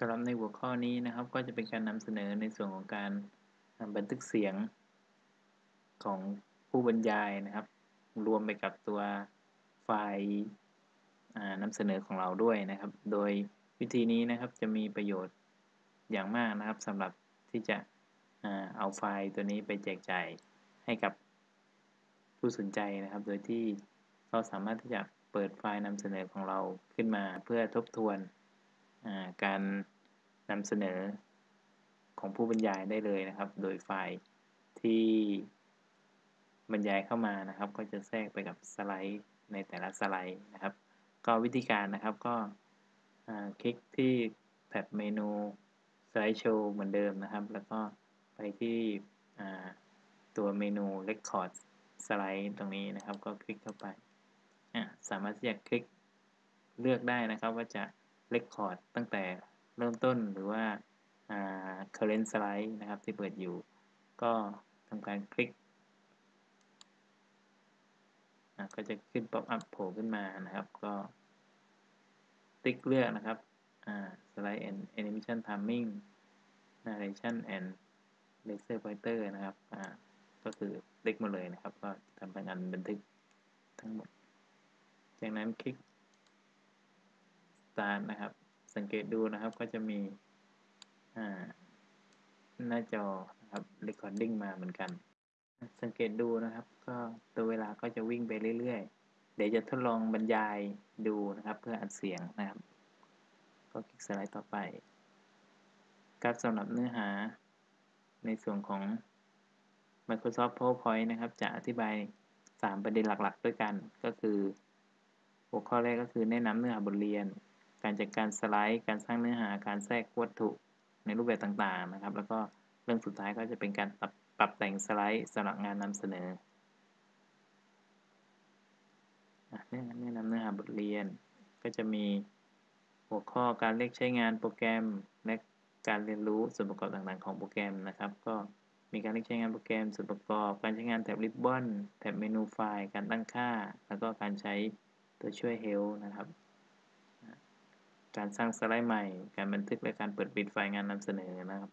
สำหรับในหัวข้อนี้นะครับ ก็จะเป็นการนำเสนอในส่วนของการบันทึกเสียงของผู้บรรยายนะครับ รวมไปกับตัวไฟล์นำเสนอของเราด้วยนะครับ โดยวิธีนี้นะครับจะมีประโยชน์อย่างมากนะครับสำหรับที่จะเอาไฟล์ตัวนี้ไปแจกจ่ายให้กับผู้สนใจนะครับ โดยที่เราสามารถที่จะเปิดไฟล์นำเสนอของเราขึ้นมาเพื่อทบทวน การนำเสนอของผู้บรรยายได้เลยนะครับ โดยไฟล์ที่บรรยายเข้ามานะครับ ก็จะแทรกไปกับสไลด์ในแต่ละสไลด์นะครับ ก็วิธีการนะครับก็คลิกที่แท็บเมนูสไลด์โชว์เหมือนเดิมนะครับ แล้วก็ไปที่ตัวเมนู Record สไลด์ตรงนี้นะครับ ก็คลิกเข้าไป สามารถที่จะคลิกเลือกได้นะครับว่าจะ Record ตั้งแต่เริ่มต้นหรือว่า current slide นะครับที่เปิดอยู่ ก็ทำการคลิก ก็จะขึ้นป๊อปอัพโผล่ขึ้นมานะครับ ก็ติ๊กเลือกนะครับ slide and animation timing narration and laser pointer นะครับ ก็คือติ๊กมาเลยนะครับ ก็ทำการบันทึกทั้งหมด จากนั้นคลิก start นะครับ สังเกตดูนะครับก็จะมีหน้าจอนะครับ recording มาเหมือนกัน สังเกตดูนะครับ ก็ตัวเวลาก็จะวิ่งไปเรื่อยๆ เดี๋ยวจะทดลองบรรยายดูนะครับ เพื่ออัดเสียงนะครับ ก็คลิกสไลด์ต่อไปครับสำหรับเนื้อหาในส่วนของ Microsoft PowerPoint นะครับ จะอธิบาย 3 ประเด็นหลักๆ ด้วยกัน ก็คือ หัวข้อแรกก็คือแนะนำเนื้อหาบทเรียน การจัดการสไลด์ การสร้างเนื้อหา การแทรกวัตถุในรูปแบบต่างๆนะครับ แล้วก็เรื่องสุดท้ายก็จะเป็นการปรับปรับแต่งสไลด์สำหรับงานนำเสนอแนะนำเนื้อหาบทเรียน ก็จะมีหัวข้อการเลือกใช้งานโปรแกรม และการเรียนรู้ส่วนประกอบต่างๆของโปรแกรมนะครับ ก็มีการเลือกใช้งานโปรแกรมส่วนประกอบ การใช้งานแท็บริบบอนแท็บเมนูไฟล์ การตั้งค่า แล้วก็การใช้ตัวช่วย Help นะครับ การสร้างสไลด์ใหม่ การบันทึกและการเปิดปิดไฟล์งานนำเสนอนะครับ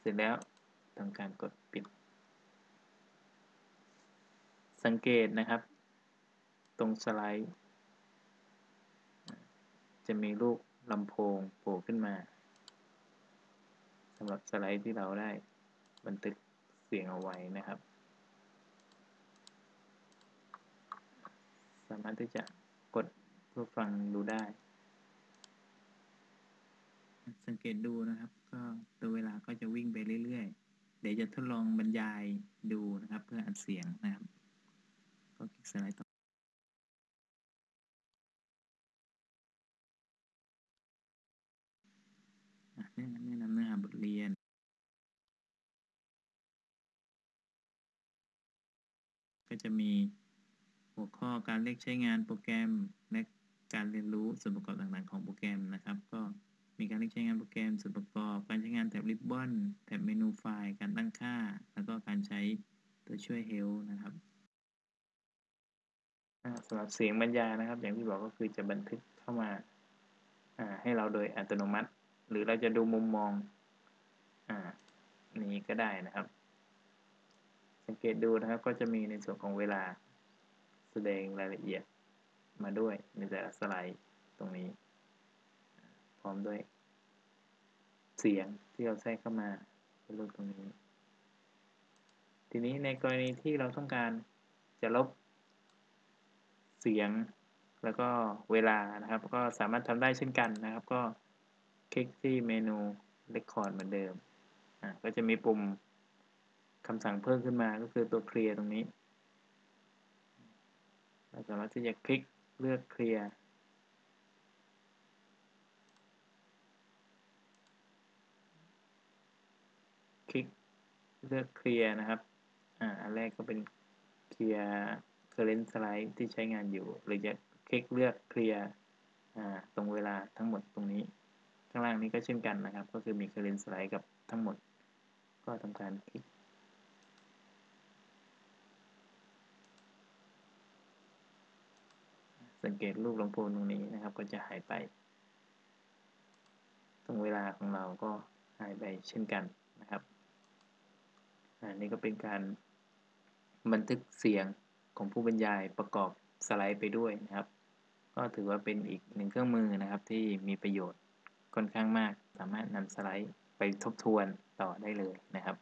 เสร็จแล้วทำการกดปิด สังเกตนะครับ ตรงสไลด์ จะมีรูปลำโพงโผล่ขึ้นมาสำหรับสไลด์ที่เราได้บันทึกเสียงเอาไว้นะครับ สามารถที่จะกดเพื่อฟังดูได้ สังเกตดูนะครับ ก็ตัวเวลาก็จะวิ่งไปเรื่อยๆ เดี๋ยวจะทดลองบรรยายดูนะครับ เพื่ออัดเสียงนะครับ ก็คลิกสไลด์ต่อแนะนำเนื้อหาบทเรียนก็จะมี หัวข้อการเลือกใช้งานโปรแกรม และการเรียนรู้ส่วนประกอบต่างๆของโปรแกรมนะครับ ก็มีการเลือกใช้งานโปรแกรมส่วนประกอบ การใช้งานแท็บริบบอนแท็บเมนูไฟล์การตั้งค่า แล้วก็การใช้ตัวช่วย Help นะครับสำหรับเสียงบรรยายนะครับ อย่างที่บอกก็คือจะบันทึกเข้ามาให้เราโดยอัตโนมัติ หรือเราจะดูมุมมองอนี้ก็ได้นะครับ สังเกตดูนะครับก็จะมีในส่วนของเวลา แสดงรายละเอียดมาด้วยในแต่ละสไลด์ตรงนี้ พร้อมด้วย เสียงที่เราแทรกเข้ามาเป็นรูปตรงนี้ ทีนี้ในกรณีที่เราต้องการจะลบเสียงแล้วก็เวลานะครับ ก็สามารถทำได้เช่นกันนะครับ ก็คลิกที่เมนู Record เหมือนเดิมอ่าก็จะมีปุ่มคำสั่งเพิ่มขึ้นมาก็คือตัวเคลียร์ตรงนี้ เราสามารถที่จะคลิกเลือกเคลียร์คลิกเลือกเคลียร์นะครับอ่าอันแรกก็เป็นเคลียร์ current slide ที่ใช้งานอยู่ หรือจะคลิกเลือกเคลียร์อ่าตรงเวลาทั้งหมดตรงนี้ ข้างล่างนี้ก็เช่นกันนะครับ ก็คือมี current slide กับทั้งหมด ก็ทำการคลิก สังเกตรูปลำโพงตรงนี้นะครับ ก็จะหายไป ตรงเวลาของเราก็หายไปเช่นกันนะครับอันนี้ก็เป็นการบันทึกเสียงของผู้บรรยายประกอบสไลด์ไปด้วยนะครับ ก็ถือว่าเป็นอีกหนึ่งเครื่องมือนะครับที่มีประโยชน์ค่อนข้างมาก สามารถนำสไลด์ไปทบทวนต่อได้เลยนะครับ